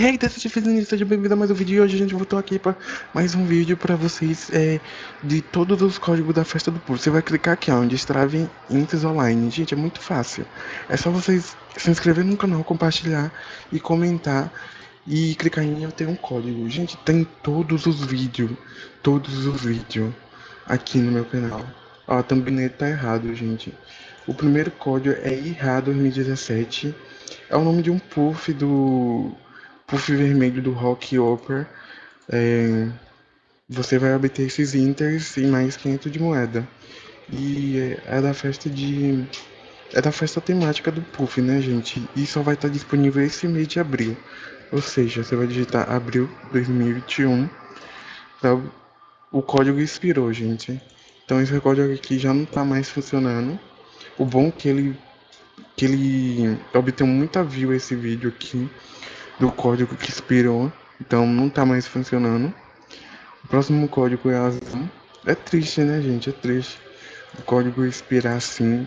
Hey, hey, seja feliz, seja bem-vindo a mais um vídeo e hoje a gente voltou aqui para mais um vídeo para vocês é, de todos os códigos da festa do povo. Você vai clicar aqui onde Strave Intes Online. Gente, é muito fácil. É só vocês se inscrever no canal, compartilhar e comentar e clicar em eu tenho um código. Gente, tem todos os vídeos, todos os vídeos aqui no meu canal. Ó, a thumbnail tá errado, gente. O primeiro código é IRA 2017. É o nome de um puff do puff vermelho do Rock Opera. É, você vai obter esses inters e mais 500 de moeda. E é, é da festa de é da festa temática do Puff, né, gente? E só vai estar disponível esse mês de abril. Ou seja, você vai digitar abril 2021. Tá? O código expirou, gente. Então esse código aqui já não está mais funcionando. O bom é que ele que ele obteve muita view esse vídeo aqui do código que expirou, então não está mais funcionando. O próximo código é azul. É triste, né, gente? É triste. O código expirar assim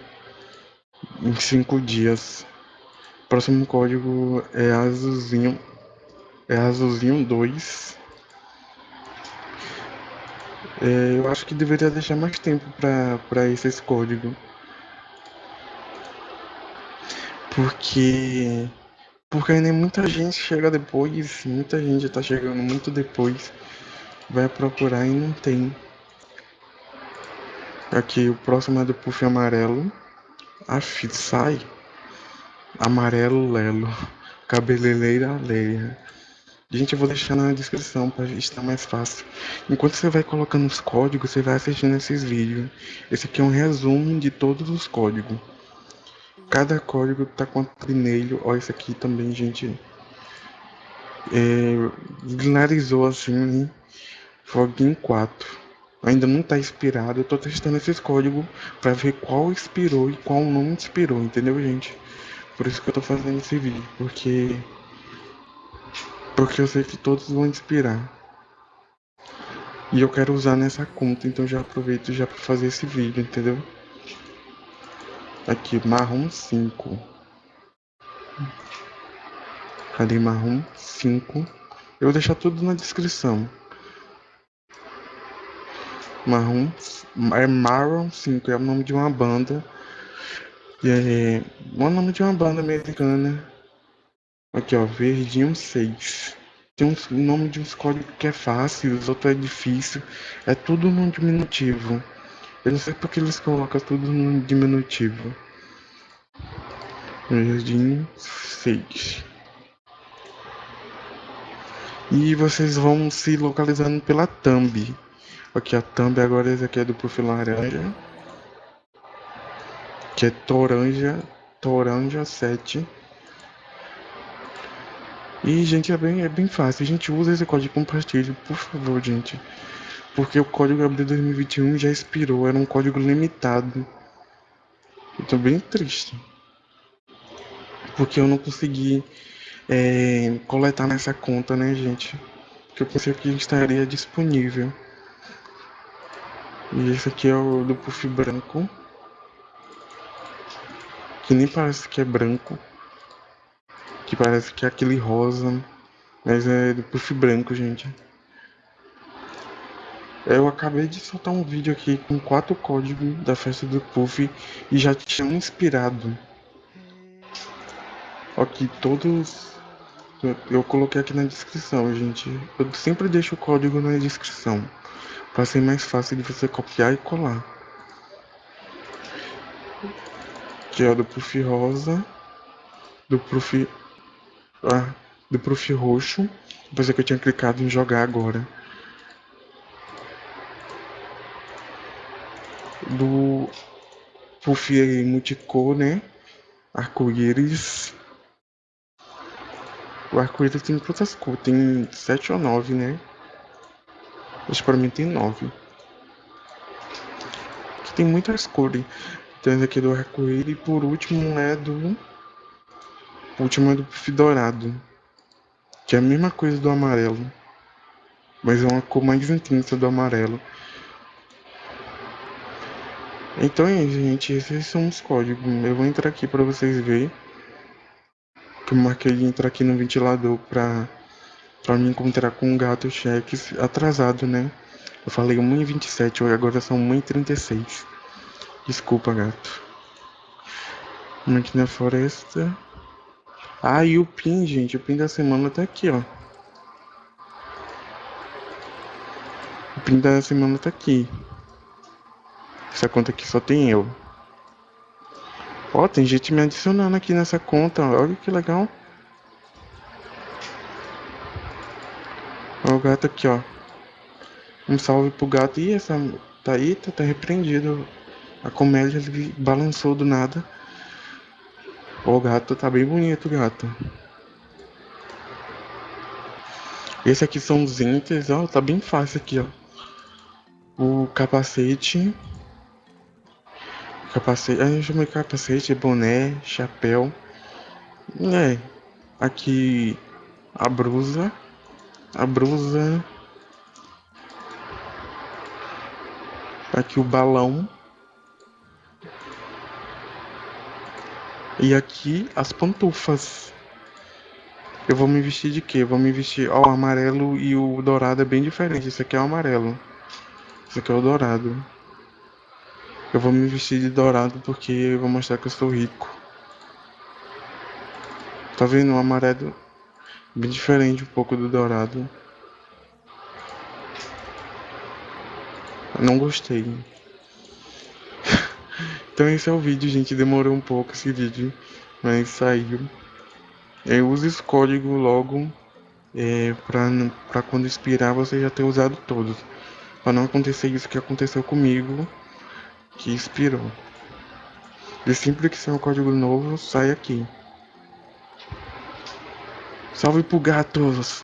em 5 dias. O próximo código é azulzinho. É azulzinho 2. É, eu acho que deveria deixar mais tempo para esse código. Porque porque ainda muita gente chega depois, muita gente tá chegando muito depois, vai procurar e não tem. Aqui o próximo é do puff amarelo. Aff, sai. Amarelo Lelo. Cabeleleira Leia. Gente, eu vou deixar na descrição para estar mais fácil. Enquanto você vai colocando os códigos, você vai assistindo esses vídeos. Esse aqui é um resumo de todos os códigos. Cada código tá com trinelho. Ó, esse aqui também, gente. É, finalizou assim, né? Foguinho 4 ainda não está inspirado. Eu estou testando esses códigos para ver qual inspirou e qual não inspirou, entendeu, gente? Por isso que eu estou fazendo esse vídeo, porque porque eu sei que todos vão inspirar. E eu quero usar nessa conta, então já aproveito já para fazer esse vídeo, entendeu? Aqui, marrom 5. Cadê marrom 5? Eu vou deixar tudo na descrição. Marrom, é Marron 5, é o nome de uma banda. É o nome de uma banda americana. Aqui ó, Verdinho 6. Tem um nome de uns códigos que é fácil, os outros é difícil. É tudo no diminutivo. Eu não sei porque eles colocam tudo no diminutivo. Verdinho 6. E vocês vão se localizando pela thumb. Aqui a thumb agora esse aqui é do perfil laranja. Que é Toranja, Toranja 7. E, gente, é bem, é bem fácil. A gente usa esse código compartilhe, por favor, gente. Porque o código abril 2021 já expirou, era um código limitado. Eu tô bem triste. Porque eu não consegui é, coletar nessa conta, né, gente? Que eu pensei que estaria disponível. E esse aqui é o do puff branco. Que nem parece que é branco. Que parece que é aquele rosa. Mas é do puff branco, gente. Eu acabei de soltar um vídeo aqui com quatro códigos da festa do Puff e já tinha inspirado. Aqui todos. Eu coloquei aqui na descrição, gente. Eu sempre deixo o código na descrição para ser mais fácil de você copiar e colar. Que é do Puff rosa, do Puff, ah, do Puff roxo. Depois é que eu tinha clicado em jogar agora. Puff multicor, né? Arco-íris. O arco-íris tem quantas cores? Tem sete ou nove, né? Acho que pra mim tem nove. Aqui tem muitas cores. Tem aqui do arco-íris e por último é do. O último é do dourado. Que é a mesma coisa do amarelo. Mas é uma cor mais intensa do amarelo. Então é isso, gente. Esses são os códigos. Eu vou entrar aqui para vocês verem. Que eu marquei de entrar aqui no ventilador para Pra me encontrar com um gato cheques atrasado, né? Eu falei 1h27, agora são 1h36. Desculpa, gato. Vamos aqui na floresta. Ah, e o PIN, gente. O PIN da semana tá aqui, ó. O PIN da semana tá aqui. Essa conta aqui só tem eu. Ó, tem gente me adicionando aqui nessa conta. Olha que legal. Olha o gato aqui, ó. Um salve pro gato. Ih, essa tá aí, tá, tá repreendido. A comédia ele balançou do nada. O gato tá bem bonito, gato. Esse aqui são os itens, ó, tá bem fácil aqui, ó. O capacete. Capacete, a chama de capacete, boné, chapéu. É, aqui a brusa. A brusa. Aqui o balão. E aqui as pantufas. Eu vou me vestir de quê? Eu vou me vestir. Ó, o amarelo e o dourado é bem diferente. Esse aqui é o amarelo. Esse aqui é o dourado. Eu vou me vestir de dourado porque eu vou mostrar que eu sou rico. Tá vendo? O amarelo bem diferente um pouco do dourado. Não gostei. Então esse é o vídeo, gente. Demorou um pouco esse vídeo, mas saiu. Eu uso esse código logo é, para quando expirar você já ter usado todos. Para não acontecer isso que aconteceu comigo, que expirou. E sempre que um código novo, sai aqui. Salve pro gatos!